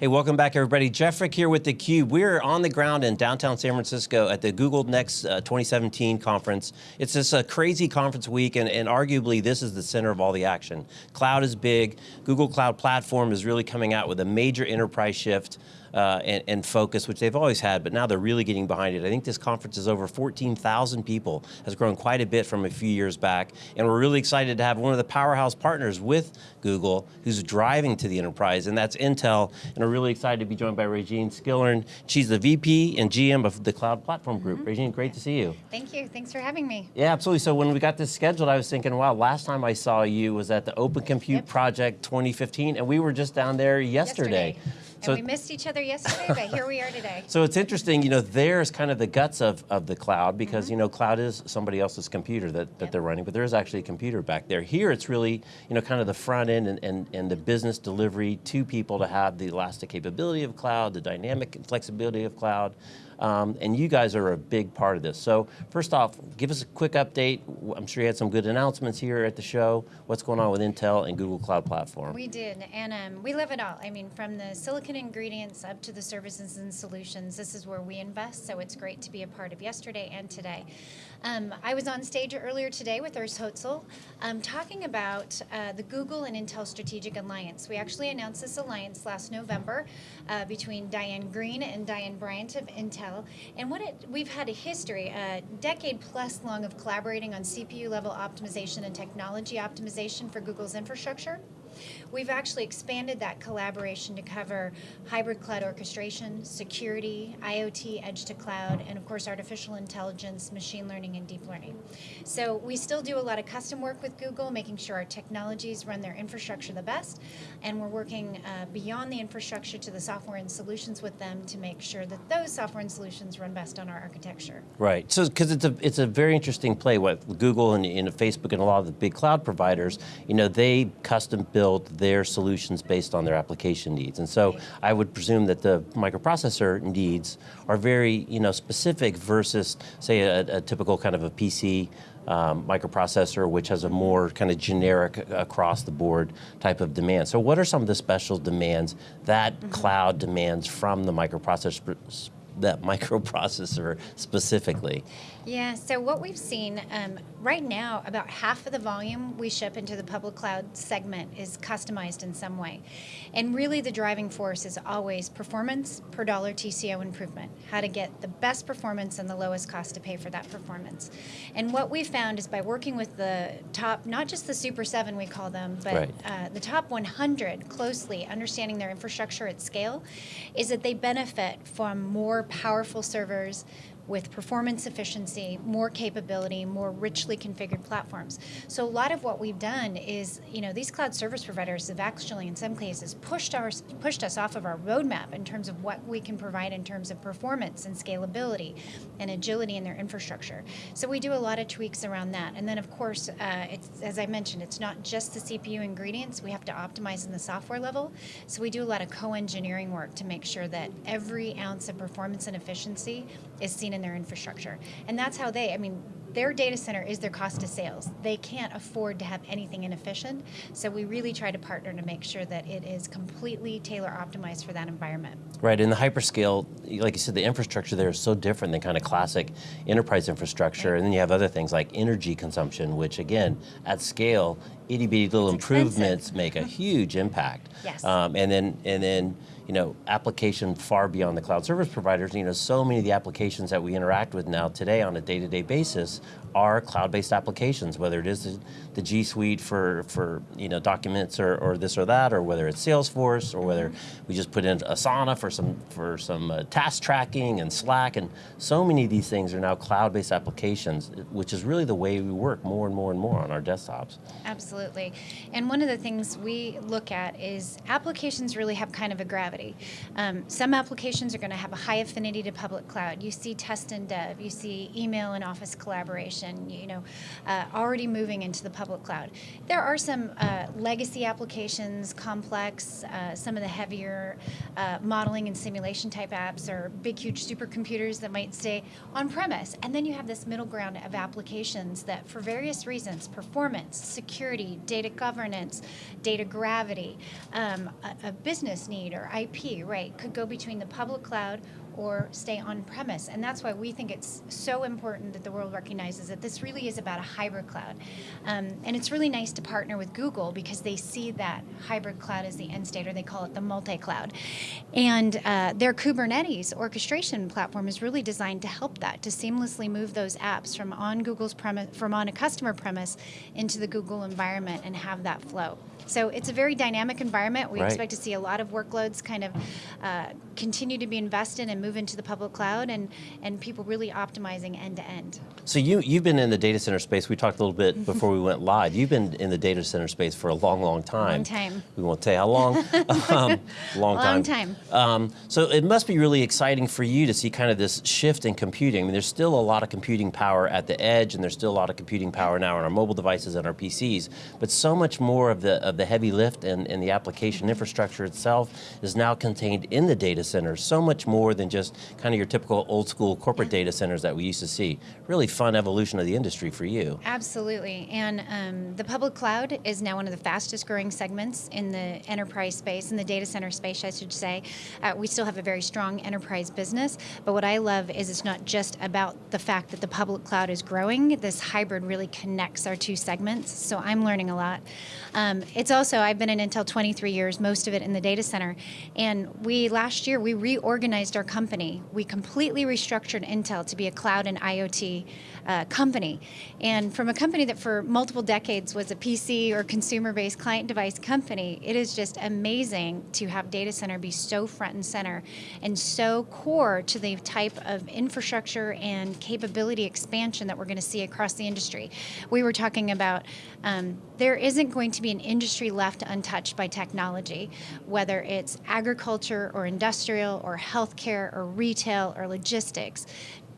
Hey, welcome back everybody. Jeff Frick here with theCUBE. We're on the ground in downtown San Francisco at the Google Next uh, 2017 conference. It's just a crazy conference week and, and, arguably this is the center of all the action. Cloud is big, Google Cloud Platform is really coming out with a major enterprise shift uh, and, and, focus, which they've always had, but now they're really getting behind it. I think this conference is over 14,000 people, has grown quite a bit from a few years back, and we're really excited to have one of the powerhouse partners with Google, who's driving to the enterprise, and that's Intel, and we're really excited to be joined by Raejeanne Skillern. She's the VP and GM of the Cloud Platform Group. Mm -hmm. Raejeanne, great to see you. Thank you, thanks for having me. Yeah, absolutely. So when we got this scheduled, I was thinking, wow, last time I saw you was at the Open Compute yep. Project 2015, and we were just down there yesterday. yesterday. So, we missed each other yesterday, but here we are today. So it's interesting, you know, there's kind of the guts of, of the cloud because, mm -hmm. you know, cloud is somebody else's computer that, that yep. they're running, but there is actually a computer back there. Here it's really, you know, kind of the front end and, and, and the business delivery to people to have the elastic capability of cloud, the dynamic and flexibility of cloud, um, and you guys are a big part of this. So first off, give us a quick update. I'm sure you had some good announcements here at the show. What's going on with Intel and Google Cloud Platform? We did, and um, we love it all. I mean, from the silicon ingredients up to the services and solutions, this is where we invest, so it's great to be a part of yesterday and today. Um, I was on stage earlier today with Urs Hölzle um, talking about uh, the Google and Intel Strategic Alliance. We actually announced this alliance last November uh, between Diane Greene and Diane Bryant of Intel. And what it, we've had a history, a decade plus long of collaborating on CPU level optimization and technology optimization for Google's infrastructure. We've actually expanded that collaboration to cover hybrid cloud orchestration, security, IoT, edge to cloud, and of course artificial intelligence, machine learning, and deep learning. So we still do a lot of custom work with Google, making sure our technologies run their infrastructure the best, and we're working uh, beyond the infrastructure to the software and solutions with them to make sure that those software and solutions run best on our architecture. Right, so because it's a, it's a very interesting play, what Google and, and Facebook and a lot of the big cloud providers, you know, they custom build their solutions based on their application needs. And so I would presume that the microprocessor needs are very you know, specific versus say a, a typical kind of a PC um, microprocessor, which has a more kind of generic across the board type of demand. So what are some of the special demands that mm -hmm. cloud demands from the microprocessor that microprocessor specifically? Yeah, so what we've seen um, right now, about half of the volume we ship into the public cloud segment is customized in some way. And really the driving force is always performance per dollar TCO improvement, how to get the best performance and the lowest cost to pay for that performance. And what we found is by working with the top, not just the Super 7 we call them, but right. uh, the top 100 closely, understanding their infrastructure at scale, is that they benefit from more powerful servers, with performance efficiency, more capability, more richly configured platforms. So a lot of what we've done is, you know, these cloud service providers have actually, in some cases, pushed, our, pushed us off of our roadmap in terms of what we can provide in terms of performance and scalability and agility in their infrastructure. So we do a lot of tweaks around that. And then, of course, uh, as I mentioned, it's not just the CPU ingredients. We have to optimize in the software level. So we do a lot of co-engineering work to make sure that every ounce of performance and efficiency is seen in their infrastructure. And that's how they, I mean, their data center is their cost of sales. They can't afford to have anything inefficient, so we really try to partner to make sure that it is completely tailor optimized for that environment. Right, in the hyperscale, like you said, the infrastructure there is so different than kind of classic enterprise infrastructure, right. and then you have other things like energy consumption, which again, at scale, itty bitty little it's improvements expensive. make a huge impact. Yes. Um, and then, and then, you know, application far beyond the cloud service providers, you know, so many of the applications that we interact with now today on a day-to-day -day basis are cloud-based applications, whether it is the G Suite for, for you know, documents or, or this or that, or whether it's Salesforce, or whether we just put in Asana for some, for some uh, task tracking and Slack, and so many of these things are now cloud-based applications, which is really the way we work more and more and more on our desktops. Absolutely, and one of the things we look at is applications really have kind of a gravity. Um, some applications are going to have a high affinity to public cloud. You see test and dev, you see email and office collaboration, you know, uh, already moving into the public cloud. There are some uh, legacy applications, complex, uh, some of the heavier uh, modeling and simulation type apps or big, huge supercomputers that might stay on premise. And then you have this middle ground of applications that for various reasons, performance, security, security, data governance, data gravity, um, a, a business need or IP, right, could go between the public cloud or stay on premise. And that's why we think it's so important that the world recognizes that this really is about a hybrid cloud. Um, and it's really nice to partner with Google because they see that hybrid cloud as the end state, or they call it the multi cloud. And uh, their Kubernetes orchestration platform is really designed to help that, to seamlessly move those apps from on Google's premise, from on a customer premise into the Google environment and have that flow. So it's a very dynamic environment. We Right. expect to see a lot of workloads kind of uh, continue to be invested and move into the public cloud, and and people really optimizing end to end. So you, you've been in the data center space. We talked a little bit before we went live. You've been in the data center space for a long, long time. Long time. We won't say how long. um, long time. Long time. Um, so it must be really exciting for you to see kind of this shift in computing. I mean, there's still a lot of computing power at the edge, and there's still a lot of computing power now on our mobile devices and our PCs. But so much more of the of the heavy lift and, and the application infrastructure itself is now contained in the data centers. So much more than just kind of your typical old school corporate data centers that we used to see. Really fun evolution of the industry for you. Absolutely. And um, the public cloud is now one of the fastest growing segments in the enterprise space, in the data center space, I should say. Uh, we still have a very strong enterprise business, but what I love is it's not just about the fact that the public cloud is growing. This hybrid really connects our two segments, so I'm learning a lot. Um, it's also, I've been in Intel 23 years, most of it in the data center, and we, last year, we reorganized our company. We completely restructured Intel to be a cloud and IoT uh, company. And from a company that for multiple decades was a PC or consumer-based client device company, it is just amazing to have data center be so front and center and so core to the type of infrastructure and capability expansion that we're going to see across the industry. We were talking about um, there isn't going to be an industry left untouched by technology, whether it's agriculture or industrial or healthcare or retail or logistics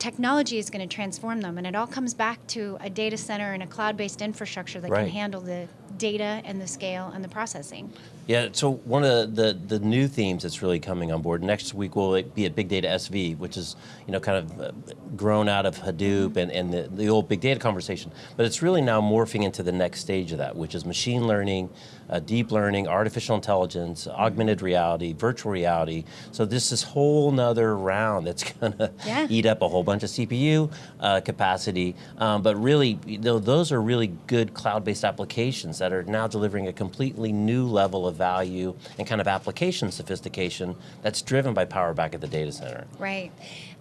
technology is going to transform them and it all comes back to a data center and a cloud-based infrastructure that Right. can handle the data and the scale and the processing Yeah, so one of the, the, the new themes that's really coming on board, next week will be at Big Data SV, which is, you know, kind of uh, grown out of Hadoop and, and the, the old big data conversation. But it's really now morphing into the next stage of that, which is machine learning, uh, deep learning, artificial intelligence, augmented reality, virtual reality. So this is whole nother round that's gonna Yeah. eat up a whole bunch of CPU uh, capacity. Um, but really, you know, those are really good cloud-based applications that are now delivering a completely new level of value and kind of application sophistication that's driven by power back at the data center. Right.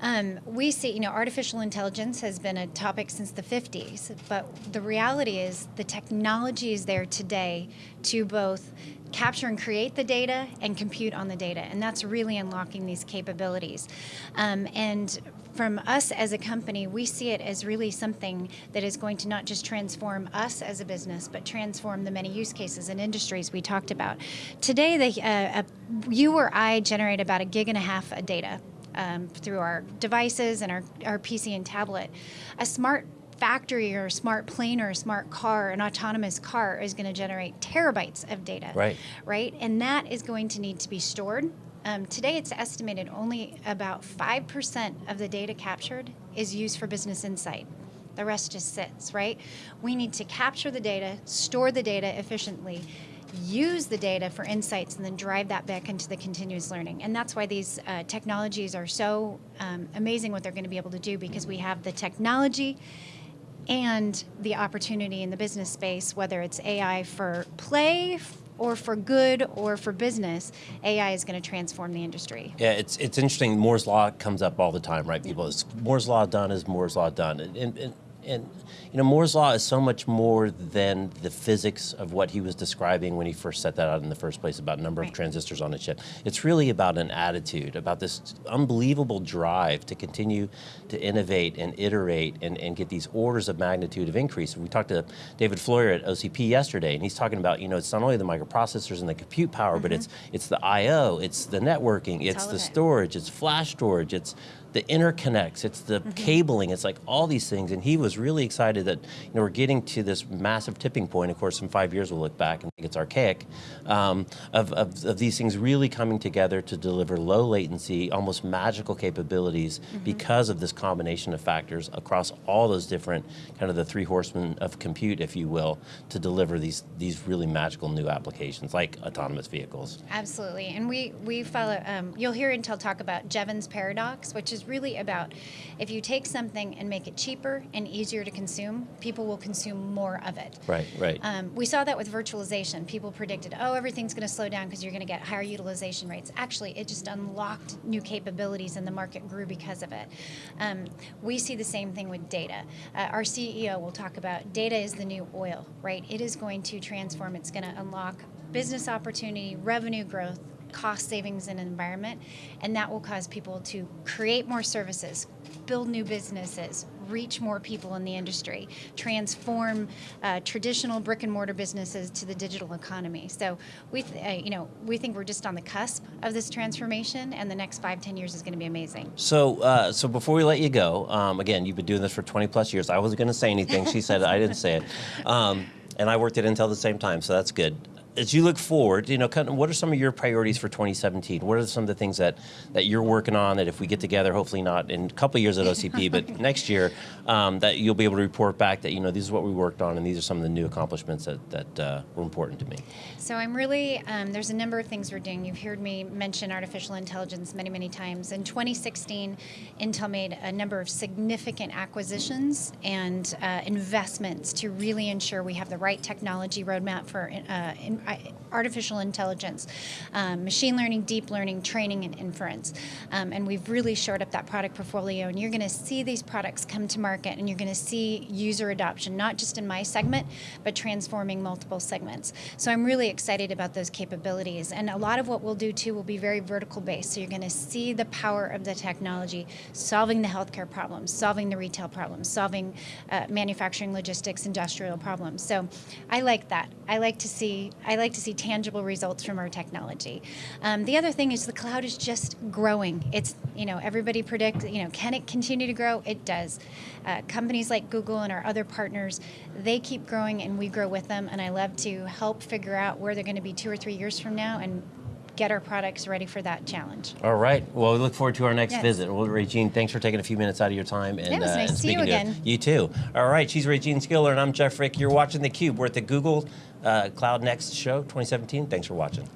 Um, we see, you know, artificial intelligence has been a topic since the 50s, but the reality is the technology is there today to both capture and create the data and compute on the data, and that's really unlocking these capabilities. Um, and from us as a company, we see it as really something that is going to not just transform us as a business, but transform the many use cases and industries we talked about. Today, the, uh, uh, you or I generate about a gig and a half of data um, through our devices and our, our PC and tablet. A smart factory or a smart plane or a smart car, an autonomous car, is going to generate terabytes of data. Right. Right? And that is going to need to be stored. Um, today, it's estimated only about 5% of the data captured is used for business insight. The rest just sits, right? We need to capture the data, store the data efficiently, use the data for insights, and then drive that back into the continuous learning. And that's why these uh, technologies are so um, amazing what they're going to be able to do because we have the technology and the opportunity in the business space, whether it's AI for play or for good or for business, AI is going to transform the industry. Yeah, it's it's interesting. Moore's law comes up all the time, right? People, is Moore's law done? Is Moore's law done? And, and, and, and you know, Moore's law is so much more than the physics of what he was describing when he first set that out in the first place about number Right. of transistors on a chip. It's really about an attitude, about this unbelievable drive to continue to innovate and iterate and, and get these orders of magnitude of increase. We talked to David Floyer at OCP yesterday, and he's talking about, you know, it's not only the microprocessors and the compute power, but mm-hmm. it's it's the I/O, it's the networking, it's all the it. storage, it's flash storage, it's the interconnects, it's the cabling, it's like all these things. And he was really excited that you know we're getting to this massive tipping point. Of course, in five years we'll look back and think it's archaic um, of, of, of these things really coming together to deliver low latency, almost magical capabilities because of this combination of factors across all those different kind of the three horsemen of compute, if you will, to deliver these these really magical new applications like autonomous vehicles. Absolutely, and we we follow. Um, you'll hear Intel talk about Jevons paradox, which is really about if you take something and make it cheaper and easier to consume, people will consume more of it. Right, right. Um, we saw that with virtualization. People predicted, oh, everything's going to slow down because you're going to get higher utilization rates. Actually, it just unlocked new capabilities, and the market grew because of it. Um, we see the same thing with data. Uh, our CEO will talk about data is the new oil, right? It is going to transform. It's going to unlock business opportunity, revenue growth, cost savings in environment, and that will cause people to create more services, build new businesses, reach more people in the industry, transform uh, traditional brick and mortar businesses to the digital economy. So we, th- uh, you know, we think we're just on the cusp of this transformation, and the next five, ten years is going to be amazing. So, uh, so before we let you go, um, again, you've been doing this for 20 plus years. I wasn't going to say anything. She said. I didn't say it. Um, and I worked at Intel at the same time, so that's good. As you look forward, you know, kind of, what are some of your priorities for 2017? What are some of the things that, that you're working on that if we get together, hopefully not in a couple of years at OCP, but next year, um, that you'll be able to report back that, you know, this is what we worked on and these are some of the new accomplishments that, that uh, were important to me. So I'm really, um, there's a number of things we're doing. You've heard me mention artificial intelligence many, many times. In 2016, Intel made a number of significant acquisitions and uh, investments to really ensure we have the right technology roadmap for uh, in, artificial intelligence, um, machine learning, deep learning, training, and inference. Um, and we've really shored up that product portfolio. And you're going to see these products come to market, and you're going to see user adoption, not just in my segment, but transforming multiple segments. So I'm really excited about those capabilities. And a lot of what we'll do too will be very vertical based. So you're going to see the power of the technology solving the healthcare problems, solving the retail problems, solving uh, manufacturing, logistics, industrial problems. So I like that. I like to see I like to see tangible results from our technology. Um, the other thing is the cloud is just growing. It's you know everybody predicts you know can it continue to grow? It does. Uh, companies like Google and our other partners, they keep growing and we grow with them. And I love to help figure out where they're going to be two or three years from now and get our products ready for that challenge. All right. Well, we look forward to our next Yes. visit. Well, Raejeanne, thanks for taking a few minutes out of your time and, it was uh, nice to see you again. to you too. All right. She's Raejeanne Skiller, and I'm Jeff Frick. You're watching theCUBE. We're at the Google uh, Cloud Next show 2017. Thanks for watching.